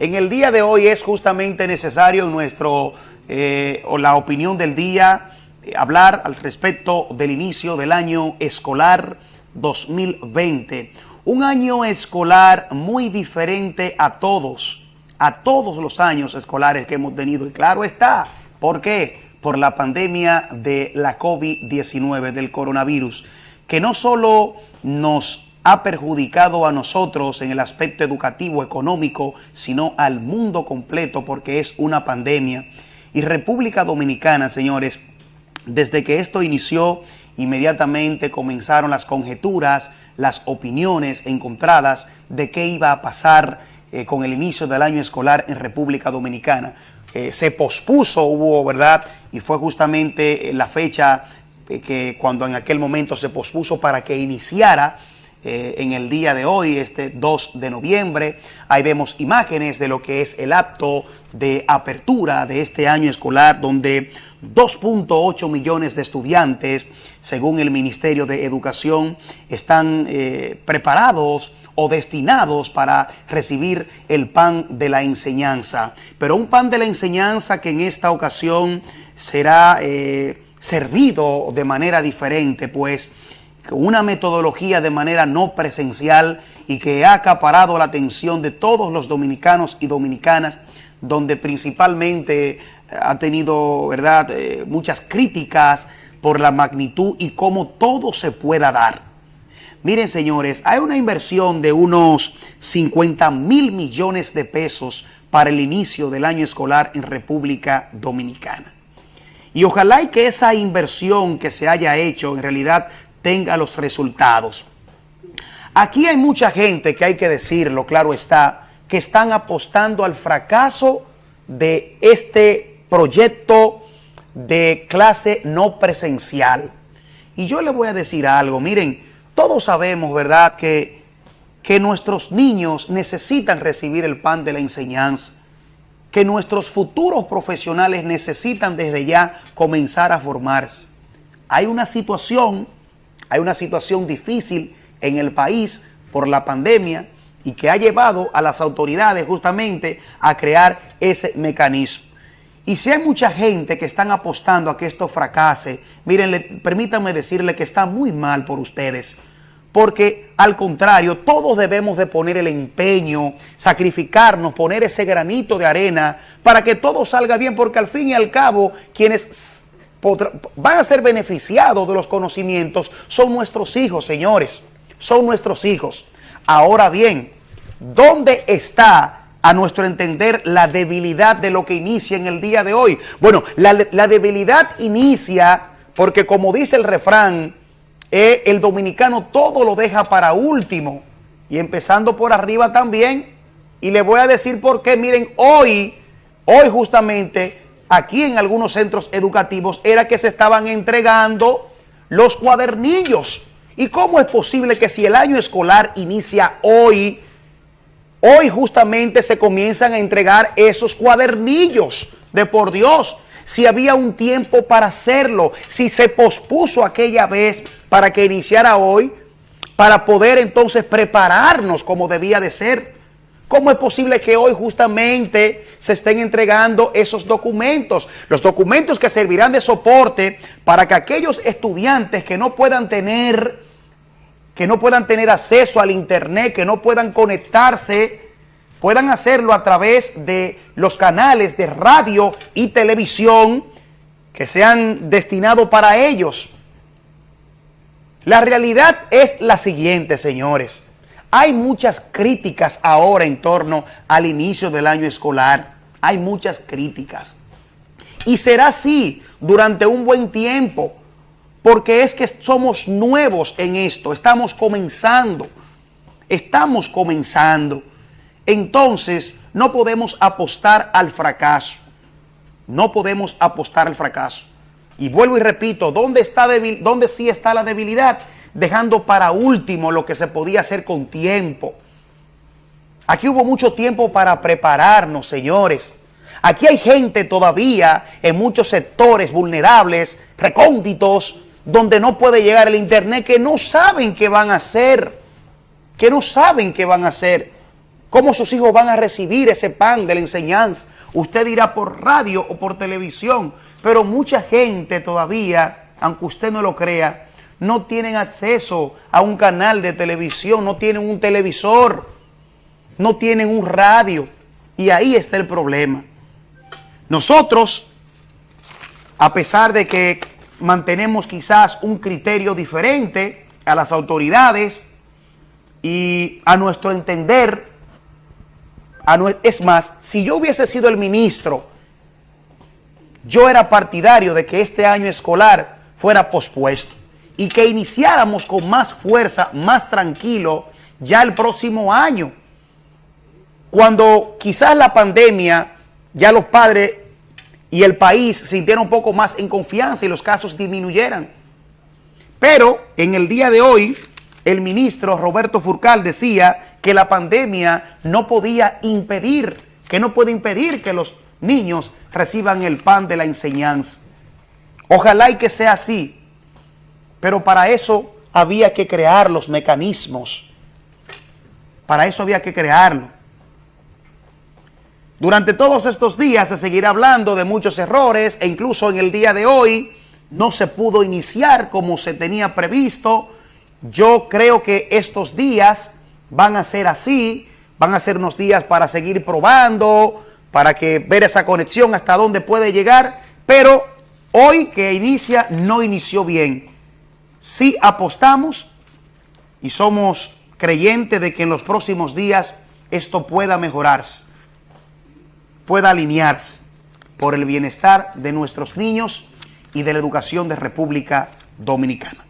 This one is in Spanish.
En el día de hoy es justamente necesario nuestro, eh, o la opinión del día, eh, hablar al respecto del inicio del año escolar 2020. Un año escolar muy diferente a todos, a todos los años escolares que hemos tenido. Y claro está, ¿por qué? Por la pandemia de la COVID-19, del coronavirus, que no solo nos ha perjudicado a nosotros en el aspecto educativo, económico, sino al mundo completo porque es una pandemia. Y República Dominicana, señores, desde que esto inició, inmediatamente comenzaron las conjeturas, las opiniones encontradas de qué iba a pasar eh, con el inicio del año escolar en República Dominicana. Eh, se pospuso, hubo, ¿verdad? Y fue justamente la fecha eh, que cuando en aquel momento se pospuso para que iniciara eh, en el día de hoy, este 2 de noviembre. Ahí vemos imágenes de lo que es el acto de apertura de este año escolar, donde 2.8 millones de estudiantes, según el Ministerio de Educación, están eh, preparados o destinados para recibir el pan de la enseñanza. Pero un pan de la enseñanza que en esta ocasión será eh, servido de manera diferente, pues una metodología de manera no presencial y que ha acaparado la atención de todos los dominicanos y dominicanas, donde principalmente ha tenido verdad eh, muchas críticas por la magnitud y cómo todo se pueda dar. Miren señores, hay una inversión de unos 50 mil millones de pesos para el inicio del año escolar en República Dominicana. Y ojalá y que esa inversión que se haya hecho en realidad tenga los resultados. Aquí hay mucha gente que hay que decirlo, claro está, que están apostando al fracaso de este proyecto de clase no presencial. Y yo le voy a decir algo, miren, todos sabemos, ¿verdad?, que, que nuestros niños necesitan recibir el pan de la enseñanza, que nuestros futuros profesionales necesitan desde ya comenzar a formarse. Hay una situación hay una situación difícil en el país por la pandemia y que ha llevado a las autoridades justamente a crear ese mecanismo. Y si hay mucha gente que están apostando a que esto fracase, miren, permítanme decirle que está muy mal por ustedes, porque al contrario, todos debemos de poner el empeño, sacrificarnos, poner ese granito de arena para que todo salga bien, porque al fin y al cabo, quienes van a ser beneficiados de los conocimientos son nuestros hijos, señores. Son nuestros hijos. Ahora bien, ¿dónde está, a nuestro entender, la debilidad de lo que inicia en el día de hoy? Bueno, la, debilidad inicia porque, como dice el refrán, eh, el dominicano todo lo deja para último. Y empezando por arriba también. Y le voy a decir por qué. Miren, hoy, hoy justamente aquí en algunos centros educativos era que se estaban entregando los cuadernillos. ¿Y cómo es posible que si el año escolar inicia hoy, hoy justamente se comienzan a entregar esos cuadernillos de por Dios? Si había un tiempo para hacerlo, si se pospuso aquella vez para que iniciara hoy, para poder entonces prepararnos como debía de ser. ¿Cómo es posible que hoy justamente se estén entregando esos documentos? Los documentos que servirán de soporte para que aquellos estudiantes que no puedan tener, que no puedan tener acceso al internet, que no puedan conectarse, puedan hacerlo a través de los canales de radio y televisión que sean destinados para ellos. La realidad es la siguiente, señores. Hay muchas críticas ahora en torno al inicio del año escolar. Hay muchas críticas. Y será así durante un buen tiempo, porque es que somos nuevos en esto, estamos comenzando, estamos comenzando. Entonces, no podemos apostar al fracaso, no podemos apostar al fracaso. Y vuelvo y repito, ¿dónde, está dónde sí está la debilidad? Dejando para último lo que se podía hacer con tiempo. Aquí hubo mucho tiempo para prepararnos, señores. Aquí hay gente todavía en muchos sectores vulnerables, recónditos, donde no puede llegar el internet, que no saben qué van a hacer, que no saben qué van a hacer. ¿Cómo sus hijos van a recibir ese pan de la enseñanza? Usted dirá por radio o por televisión, pero mucha gente todavía, aunque usted no lo crea, no tienen acceso a un canal de televisión, no tienen un televisor, no tienen un radio. Y ahí está el problema. Nosotros, a pesar de que mantenemos quizás un criterio diferente a las autoridades y a nuestro entender, es más, si yo hubiese sido el ministro, yo era partidario de que este año escolar fuera pospuesto y que iniciáramos con más fuerza, más tranquilo, ya el próximo año. Cuando quizás la pandemia, ya los padres y el país sintieron un poco más en confianza y los casos disminuyeran. Pero en el día de hoy, el ministro Roberto Furcal decía que la pandemia no podía impedir, que no puede impedir que los niños reciban el pan de la enseñanza. Ojalá y que sea así, pero para eso había que crear los mecanismos. Para eso había que crearlo. Durante todos estos días se seguirá hablando de muchos errores e incluso en el día de hoy no se pudo iniciar como se tenía previsto. Yo creo que estos días van a ser así, van a ser unos días para seguir probando, para que ver esa conexión hasta dónde puede llegar, pero hoy que inicia no inició bien. Si apostamos y somos creyentes de que en los próximos días esto pueda mejorarse, pueda alinearse por el bienestar de nuestros niños y de la educación de República Dominicana.